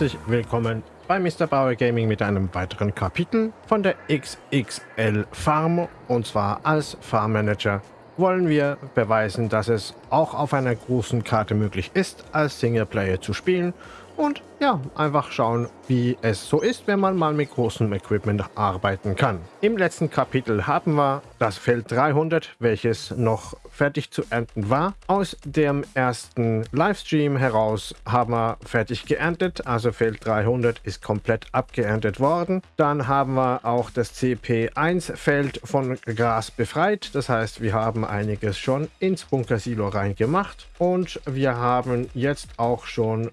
herzlich willkommen bei Mr. Bauer Gaming mit einem weiteren Kapitel von der XXL Farm und zwar als Farmmanager wollen wir beweisen, dass es auch auf einer großen Karte möglich ist, als Singleplayer zu spielen und ja, einfach schauen, wie es so ist, wenn man mal mit großem Equipment arbeiten kann. Im letzten Kapitel haben wir das Feld 300, welches noch fertig zu ernten war. Aus dem ersten Livestream heraus haben wir fertig geerntet, also Feld 300 ist komplett abgeerntet worden. Dann haben wir auch das CP1-Feld von Gras befreit, das heißt, wir haben einiges schon ins Bunkersilo reingemacht und wir haben jetzt auch schon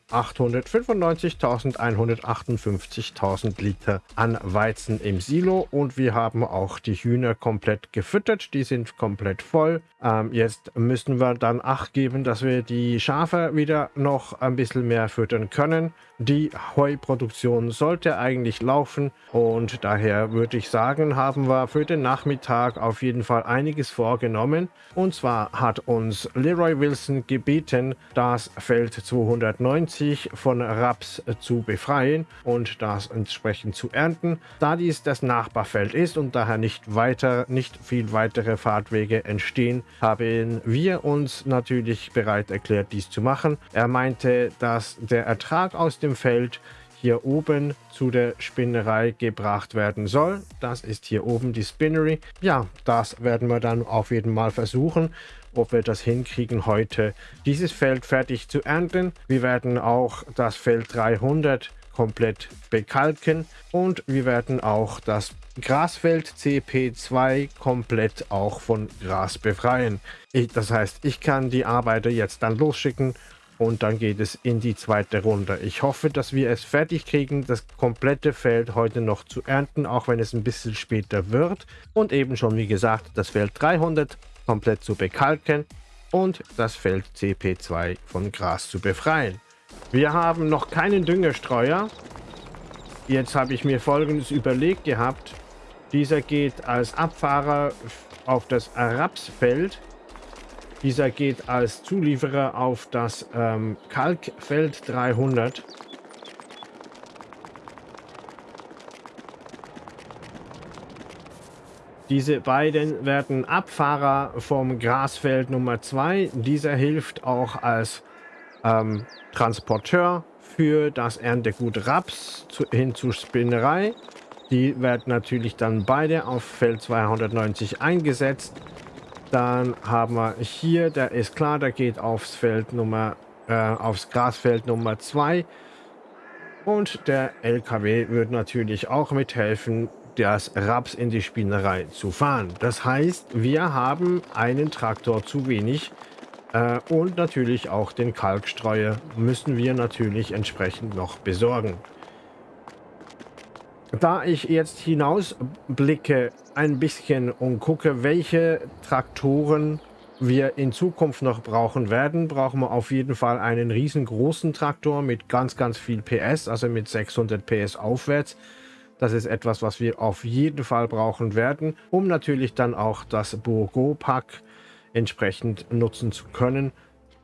895.158.000 Liter an Weizen im Silo und wir haben auch die Hühner komplett gefüttert, die sind komplett voll. Ähm, jetzt müssen wir dann Acht geben, dass wir die Schafe wieder noch ein bisschen mehr füttern können. Die Heuproduktion sollte eigentlich laufen und daher würde ich sagen, haben wir für den Nachmittag auf jeden Fall einiges vorgenommen. Und zwar hat uns Leroy Wilson gebeten, das Feld 290 von Raps zu befreien und das entsprechend zu ernten. Da dies das Nachbarfeld ist und daher nicht weiter, nicht viel weitere Fahrtwege entstehen, haben wir uns natürlich bereit erklärt, dies zu machen. Er meinte, dass der Ertrag aus dem Feld hier oben zu der Spinnerei gebracht werden soll. Das ist hier oben die Spinnery. Ja, das werden wir dann auf jeden Fall versuchen, ob wir das hinkriegen, heute dieses Feld fertig zu ernten. Wir werden auch das Feld 300 komplett bekalken und wir werden auch das Grasfeld CP2 komplett auch von Gras befreien. Ich, das heißt, ich kann die Arbeiter jetzt dann losschicken und dann geht es in die zweite Runde. Ich hoffe, dass wir es fertig kriegen, das komplette Feld heute noch zu ernten, auch wenn es ein bisschen später wird. Und eben schon, wie gesagt, das Feld 300 komplett zu bekalken und das Feld CP2 von Gras zu befreien. Wir haben noch keinen Düngerstreuer. Jetzt habe ich mir folgendes überlegt gehabt. Dieser geht als Abfahrer auf das Rapsfeld dieser geht als Zulieferer auf das ähm, Kalkfeld 300. Diese beiden werden Abfahrer vom Grasfeld Nummer 2. Dieser hilft auch als ähm, Transporteur für das Erntegut Raps zu, hin zur Spinnerei. Die werden natürlich dann beide auf Feld 290 eingesetzt. Dann haben wir hier, der ist klar, der geht aufs Feld Nummer, äh, aufs Grasfeld Nummer 2. Und der LKW wird natürlich auch mithelfen, das Raps in die Spinnerei zu fahren. Das heißt, wir haben einen Traktor zu wenig äh, und natürlich auch den Kalkstreuer müssen wir natürlich entsprechend noch besorgen. Da ich jetzt hinausblicke ein bisschen und gucke, welche Traktoren wir in Zukunft noch brauchen werden, brauchen wir auf jeden Fall einen riesengroßen Traktor mit ganz, ganz viel PS, also mit 600 PS aufwärts. Das ist etwas, was wir auf jeden Fall brauchen werden, um natürlich dann auch das Burgo-Pack entsprechend nutzen zu können.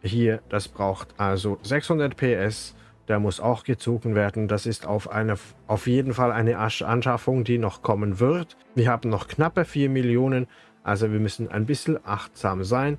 Hier, das braucht also 600 PS der muss auch gezogen werden. Das ist auf, eine, auf jeden Fall eine Anschaffung, die noch kommen wird. Wir haben noch knappe 4 Millionen, also wir müssen ein bisschen achtsam sein.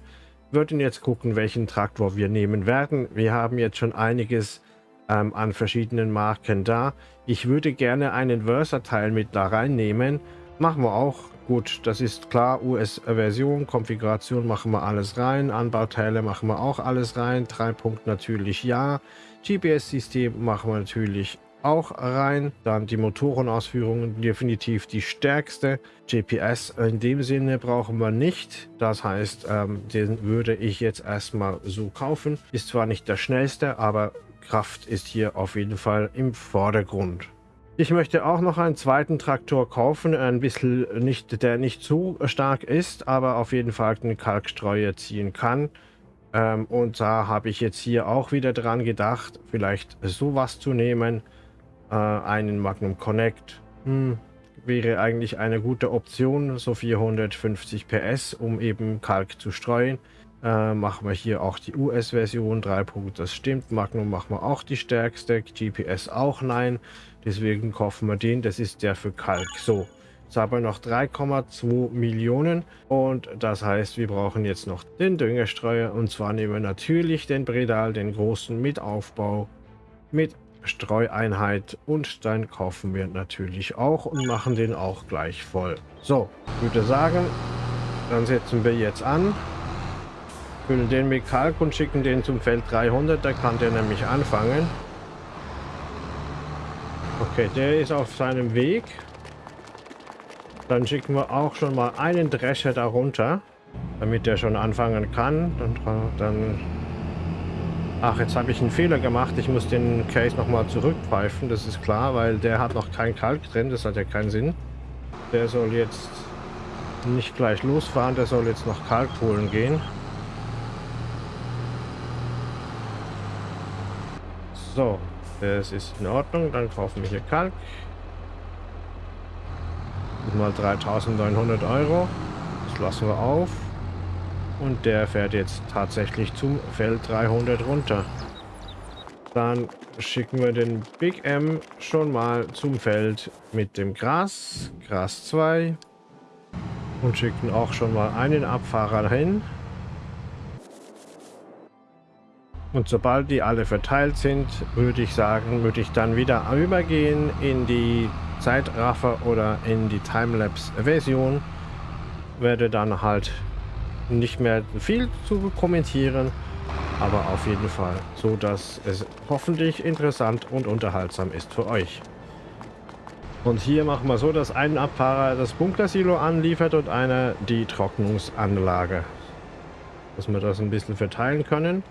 Wir würden jetzt gucken, welchen Traktor wir nehmen werden. Wir haben jetzt schon einiges ähm, an verschiedenen Marken da. Ich würde gerne einen Versatile mit da reinnehmen. Machen wir auch. Gut, das ist klar. US-Version, Konfiguration machen wir alles rein. Anbauteile machen wir auch alles rein. 3 Punkt natürlich ja. GPS-System machen wir natürlich auch rein. Dann die Motorenausführungen, definitiv die stärkste. GPS in dem Sinne brauchen wir nicht. Das heißt, ähm, den würde ich jetzt erstmal so kaufen. Ist zwar nicht der schnellste, aber Kraft ist hier auf jeden Fall im Vordergrund. Ich möchte auch noch einen zweiten Traktor kaufen, ein bisschen nicht, der nicht zu stark ist, aber auf jeden Fall den Kalkstreuer ziehen kann. Ähm, und da habe ich jetzt hier auch wieder dran gedacht, vielleicht sowas zu nehmen. Äh, einen Magnum Connect hm, wäre eigentlich eine gute Option, so 450 PS, um eben Kalk zu streuen. Äh, machen wir hier auch die US-Version 3. Das stimmt. Magnum machen wir auch die stärkste. GPS auch nein. Deswegen kaufen wir den. Das ist der für Kalk. So. Jetzt haben wir noch 3,2 Millionen und das heißt, wir brauchen jetzt noch den Düngerstreuer und zwar nehmen wir natürlich den Bredal, den großen mit Aufbau, mit Streueinheit und dann kaufen wir natürlich auch und machen den auch gleich voll. So, würde sagen, dann setzen wir jetzt an, füllen den mit Kalk und schicken den zum Feld 300, da kann der nämlich anfangen. Okay, der ist auf seinem Weg. Dann schicken wir auch schon mal einen Drescher darunter, damit der schon anfangen kann. Dann, dann Ach, jetzt habe ich einen Fehler gemacht. Ich muss den Case nochmal zurückpfeifen, das ist klar, weil der hat noch kein Kalk drin. Das hat ja keinen Sinn. Der soll jetzt nicht gleich losfahren, der soll jetzt noch Kalk holen gehen. So, das ist in Ordnung. Dann kaufen wir hier Kalk mal 3900 Euro. Das lassen wir auf. Und der fährt jetzt tatsächlich zum Feld 300 runter. Dann schicken wir den Big M schon mal zum Feld mit dem Gras. Gras 2. Und schicken auch schon mal einen Abfahrer hin. Und sobald die alle verteilt sind, würde ich sagen, würde ich dann wieder übergehen in die Zeitraffer oder in die Timelapse-Version. Werde dann halt nicht mehr viel zu kommentieren, aber auf jeden Fall so, dass es hoffentlich interessant und unterhaltsam ist für euch. Und hier machen wir so, dass ein Abfahrer das Bunkersilo anliefert und einer die Trocknungsanlage. Dass wir das ein bisschen verteilen können.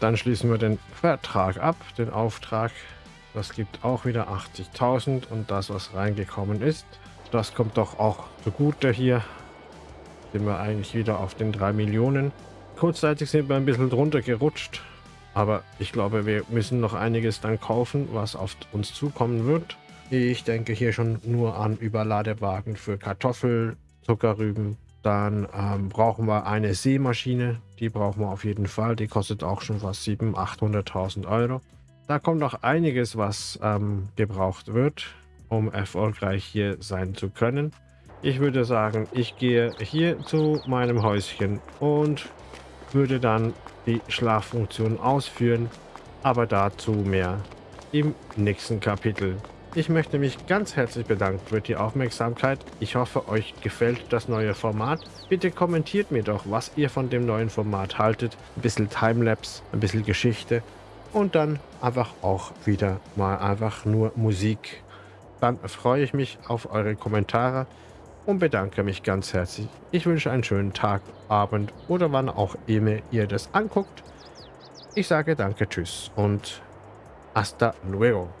Dann schließen wir den Vertrag ab, den Auftrag. Das gibt auch wieder 80.000 und das, was reingekommen ist, das kommt doch auch zugute hier. Sind wir eigentlich wieder auf den 3 Millionen. Kurzzeitig sind wir ein bisschen drunter gerutscht, aber ich glaube, wir müssen noch einiges dann kaufen, was auf uns zukommen wird. Ich denke hier schon nur an Überladewagen für Kartoffel, Zuckerrüben. Dann ähm, brauchen wir eine Seemaschine. Die brauchen wir auf jeden Fall. Die kostet auch schon fast 700.000, 800.000 Euro. Da kommt noch einiges, was ähm, gebraucht wird, um erfolgreich hier sein zu können. Ich würde sagen, ich gehe hier zu meinem Häuschen und würde dann die Schlaffunktion ausführen. Aber dazu mehr im nächsten Kapitel. Ich möchte mich ganz herzlich bedanken für die Aufmerksamkeit. Ich hoffe, euch gefällt das neue Format. Bitte kommentiert mir doch, was ihr von dem neuen Format haltet. Ein bisschen Timelapse, ein bisschen Geschichte und dann einfach auch wieder mal einfach nur Musik. Dann freue ich mich auf eure Kommentare und bedanke mich ganz herzlich. Ich wünsche einen schönen Tag, Abend oder wann auch immer ihr das anguckt. Ich sage danke, tschüss und hasta luego.